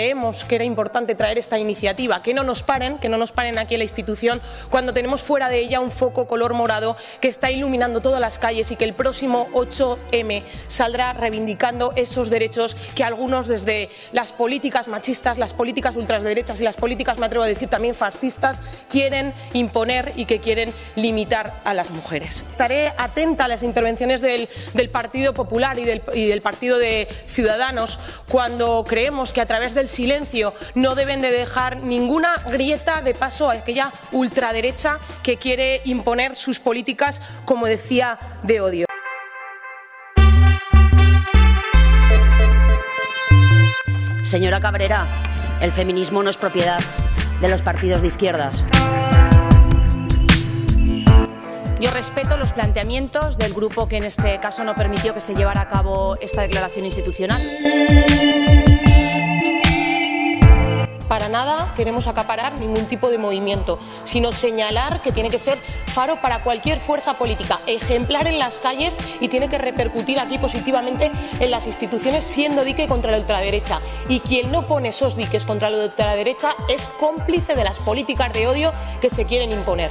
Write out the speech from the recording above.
creemos que era importante traer esta iniciativa, que no nos paren, que no nos paren aquí en la institución cuando tenemos fuera de ella un foco color morado que está iluminando todas las calles y que el próximo 8M saldrá reivindicando esos derechos que algunos desde las políticas machistas, las políticas ultraderechas y las políticas, me atrevo a decir también fascistas, quieren imponer y que quieren limitar a las mujeres. Estaré atenta a las intervenciones del, del Partido Popular y del, y del Partido de Ciudadanos cuando creemos que a través del silencio no deben de dejar ninguna grieta de paso a aquella ultraderecha que quiere imponer sus políticas, como decía, de odio. Señora Cabrera, el feminismo no es propiedad de los partidos de izquierdas. Yo respeto los planteamientos del grupo que en este caso no permitió que se llevara a cabo esta declaración institucional. Para nada queremos acaparar ningún tipo de movimiento, sino señalar que tiene que ser faro para cualquier fuerza política, ejemplar en las calles y tiene que repercutir aquí positivamente en las instituciones siendo dique contra la ultraderecha. Y quien no pone esos diques contra la ultraderecha es cómplice de las políticas de odio que se quieren imponer.